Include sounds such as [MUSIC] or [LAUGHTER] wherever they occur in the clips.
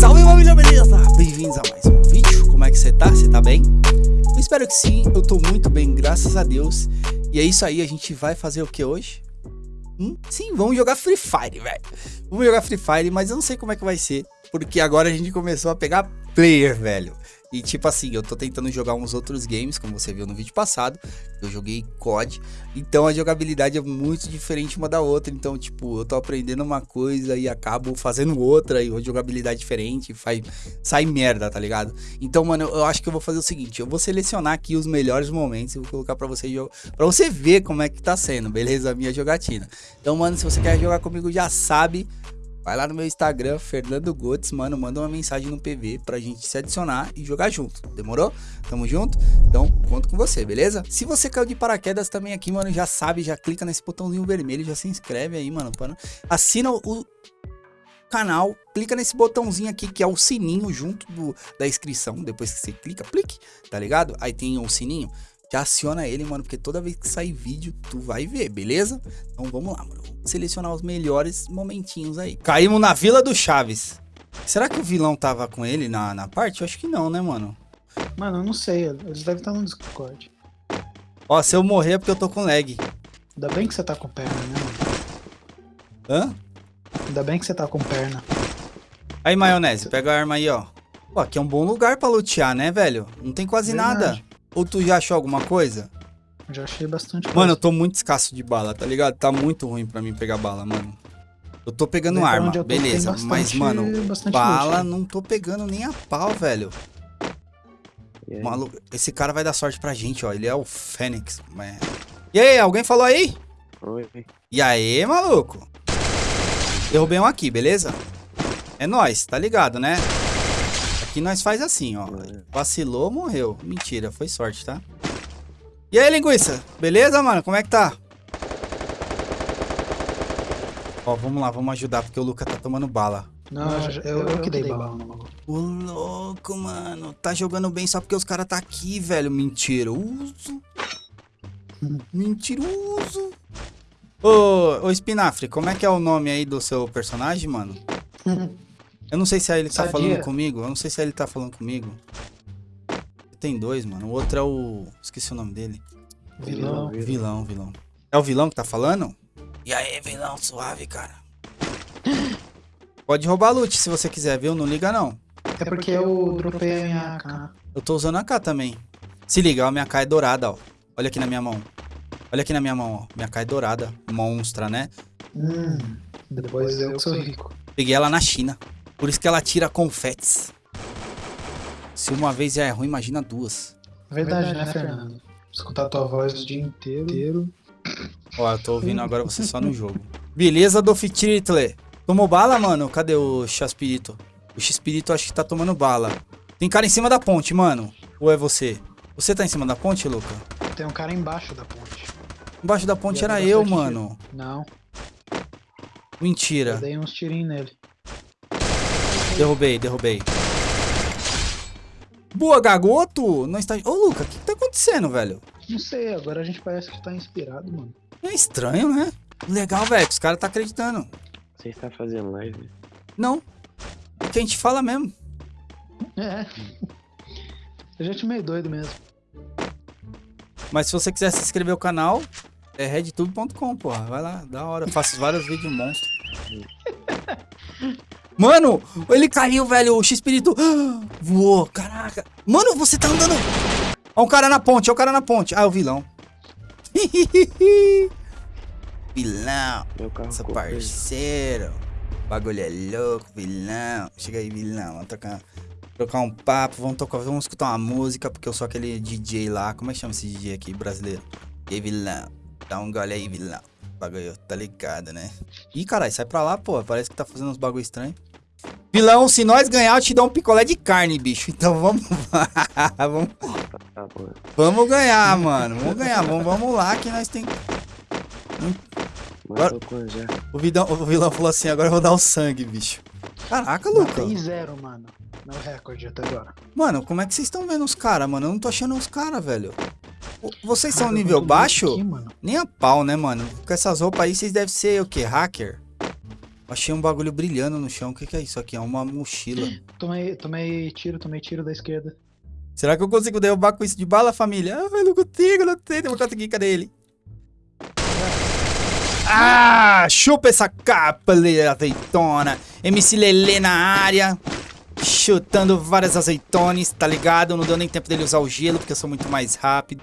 Salve família, beleza? Bem-vindos a mais um vídeo. Como é que você tá? Você tá bem? Eu espero que sim, eu tô muito bem, graças a Deus. E é isso aí, a gente vai fazer o que hoje? Hum? Sim, vamos jogar Free Fire, velho. Vamos jogar Free Fire, mas eu não sei como é que vai ser. Porque agora a gente começou a pegar player, velho. E tipo assim, eu tô tentando jogar uns outros games, como você viu no vídeo passado. Eu joguei COD. Então a jogabilidade é muito diferente uma da outra. Então, tipo, eu tô aprendendo uma coisa e acabo fazendo outra. E a jogabilidade diferente. Faz, sai merda, tá ligado? Então, mano, eu acho que eu vou fazer o seguinte: eu vou selecionar aqui os melhores momentos e vou colocar pra você para você ver como é que tá sendo, beleza? A minha jogatina. Então, mano, se você quer jogar comigo, já sabe. Vai lá no meu Instagram, Fernando Gotes, mano, manda uma mensagem no PV pra gente se adicionar e jogar junto, demorou? Tamo junto? Então, conto com você, beleza? Se você caiu de paraquedas também aqui, mano, já sabe, já clica nesse botãozinho vermelho, já se inscreve aí, mano, para... assina o canal, clica nesse botãozinho aqui que é o sininho junto do, da inscrição, depois que você clica, clique, tá ligado? Aí tem o sininho, já aciona ele, mano, porque toda vez que sair vídeo, tu vai ver, beleza? Então vamos lá, mano. Selecionar os melhores momentinhos aí. Caímos na Vila do Chaves. Será que o vilão tava com ele na, na parte? Eu acho que não, né, mano? Mano, eu não sei. Eles devem estar no Discord. Ó, se eu morrer é porque eu tô com lag. Ainda bem que você tá com perna, né, mano? Hã? Ainda bem que você tá com perna. Aí, maionese, pega a arma aí, ó. Pô, aqui é um bom lugar pra lutear, né, velho? Não tem quase Verdade. nada. Ou tu já achou alguma coisa? Já achei bastante coisa. Mano, eu tô muito escasso de bala, tá ligado? Tá muito ruim pra mim pegar bala, mano. Eu tô pegando arma, tô, beleza. Bastante, mas, mano, bala loot, não tô pegando nem a pau, velho. Maluco, esse cara vai dar sorte pra gente, ó. Ele é o Fênix. Mas... E aí, alguém falou aí? Oi. E aí, maluco? Derrubei um aqui, beleza? É nóis, tá ligado, né? Aqui nós faz assim, ó. Vacilou, morreu. Mentira, foi sorte, tá? E aí, linguiça? Beleza, mano? Como é que tá? Ó, vamos lá, vamos ajudar, porque o Luca tá tomando bala. Não, eu, eu, eu que dei bala. O louco, mano. Tá jogando bem só porque os caras tá aqui, velho. Mentiroso. Mentiroso. Ô, ô, Espinafre, como é que é o nome aí do seu personagem, mano? [LAUGHS] Eu não sei se é ele que tá falando comigo. Eu não sei se é ele que tá falando comigo. Tem dois, mano. O outro é o... Esqueci o nome dele. Vilão. Vilão, vilão. É o vilão que tá falando? E aí, vilão, suave, cara. Pode roubar loot se você quiser, viu? Não liga, não. É porque eu dropei a minha AK. Eu tô usando a AK também. Se liga, a minha AK é dourada, ó. Olha aqui na minha mão. Olha aqui na minha mão, ó. Minha AK é dourada. Monstra, né? Hum, depois eu sou rico. Peguei ela na China. Por isso que ela tira confetes. Se uma vez já é ruim, imagina duas. Verdade, né, Fernando? Escutar tua voz o dia inteiro. Ó, eu tô ouvindo agora você só no jogo. Beleza, Dofitiritle. Tomou bala, mano? Cadê o Xaspirito? O Xpirito acho que tá tomando bala. Tem cara em cima da ponte, mano. Ou é você? Você tá em cima da ponte, Luca? Tem um cara embaixo da ponte. Embaixo da ponte era eu, mano. Não. Mentira. Eu dei uns tirinhos nele. Derrubei, derrubei. Boa, gagoto! Não está... Ô, Luca, o que, que tá acontecendo, velho? Não sei, agora a gente parece que tá inspirado, mano. É estranho, né? Legal, velho, os caras tá acreditando. Você está fazendo live? Não. É que a gente fala mesmo. É. A gente é meio doido mesmo. Mas se você quiser se inscrever no canal, é redtube.com, porra. Vai lá, da hora. Eu faço vários vídeos monstros. [LAUGHS] Mano, ele caiu, velho. O X-Espírito [GASPS] voou. Caraca. Mano, você tá andando. Ó, um cara na ponte, ó, o cara na ponte. Ah, é o vilão. [LAUGHS] vilão. Nossa, parceiro. O bagulho é louco, vilão. Chega aí, vilão. Vamos trocar, trocar um papo. Vamos, tocar, vamos escutar uma música, porque eu sou aquele DJ lá. Como é que chama esse DJ aqui, brasileiro? E aí, vilão. Dá um gole aí, vilão. Bagulho, tá ligado, né? Ih, caralho, sai pra lá, pô. Parece que tá fazendo uns bagulho estranho. Vilão, se nós ganhar, eu te dou um picolé de carne, bicho. Então vamos [LAUGHS] vamos, vamos ganhar, mano. Vamos ganhar. Vamos, vamos lá que nós tem... Agora, o, vilão, o vilão falou assim, agora eu vou dar o sangue, bicho. Caraca, Luca. Matei zero, mano. Meu recorde até agora. Mano, como é que vocês estão vendo os caras, mano? Eu não tô achando os caras, velho. Vocês são nível baixo? Aqui, Nem a pau, né, mano? Com essas roupas aí, vocês devem ser o quê? Hacker? Achei um bagulho brilhando no chão. O que, que é isso aqui? É uma mochila. [GASPS] Tomei, tomei tiro, tomei tiro da esquerda. Será que eu consigo derrubar com isso de bala, família? Ah, eu não consigo, não sei. Eu vou conseguir. Cadê ele? Ah, chupa essa capa, azeitona. MC Lelê na área. Chutando várias azeitones, tá ligado? Não deu nem tempo dele usar o gelo, porque eu sou muito mais rápido.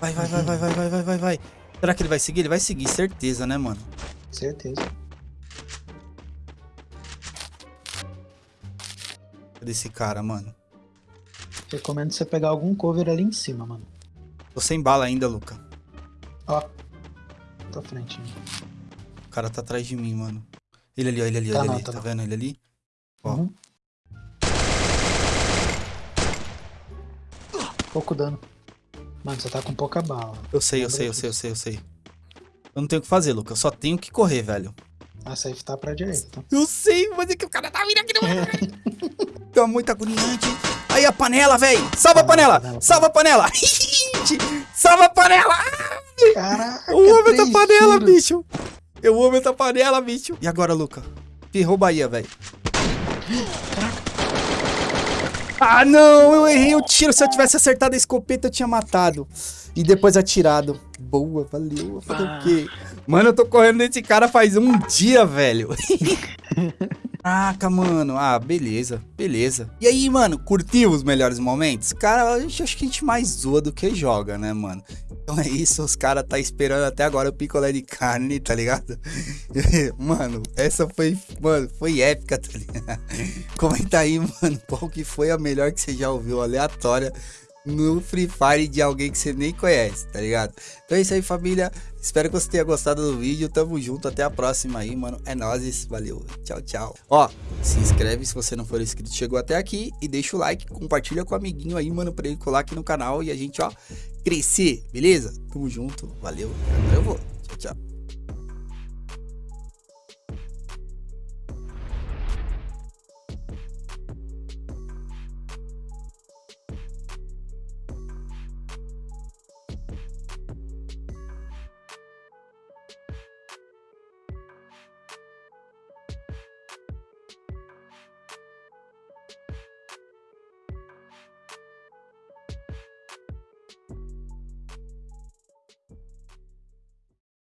Vai, vai, vai, vai, vai, vai, vai, vai, vai. Será que ele vai seguir? Ele vai seguir, certeza, né, mano? Certeza. Cadê esse cara, mano? Recomendo você pegar algum cover ali em cima, mano. Tô sem bala ainda, Luca. Ó. Tô frente. O cara tá atrás de mim, mano. Ele ali, ó, ele ali, Tá ele não, ali. tá Tá vendo ele ali? Ó. Uhum. Pouco dano. Mano, você tá com pouca bala. Eu sei, eu sei, eu sei, eu sei, eu sei. Eu não tenho o que fazer, Luca. Eu só tenho que correr, velho. A safe tá pra direita, tá? Eu sei, mas é que o cara tá vindo aqui no... [LAUGHS] Muito agoniante. Aí a panela, velho. Salva a panela. Salva a panela. [LAUGHS] Salva a panela. Caraca, Eu amo essa panela, tiros. bicho. Eu amo essa panela, bicho. E agora, Luca? Ferrou Bahia, velho. Ah, não. Eu errei o tiro. Se eu tivesse acertado a escopeta, eu tinha matado. E depois atirado. Boa, valeu. Fazer o quê? Mano, eu tô correndo desse cara faz um dia, velho. [LAUGHS] Caraca, mano. Ah, beleza, beleza. E aí, mano, curtiu os melhores momentos? Cara, eu acho que a gente mais zoa do que joga, né, mano? Então é isso, os caras tá esperando até agora o picolé de carne, tá ligado? [LAUGHS] mano, essa foi, mano, foi épica, tá ligado? [LAUGHS] Comenta aí, mano, qual que foi a melhor que você já ouviu, aleatória, no Free Fire de alguém que você nem conhece, tá ligado? Então é isso aí, família. Espero que você tenha gostado do vídeo. Tamo junto, até a próxima aí, mano. É nóis, valeu. Tchau, tchau. Ó, se inscreve se você não for inscrito, chegou até aqui e deixa o like, compartilha com o amiguinho aí, mano, pra ele colar aqui no canal e a gente, ó, crescer, beleza? Tamo junto, valeu. Agora eu vou.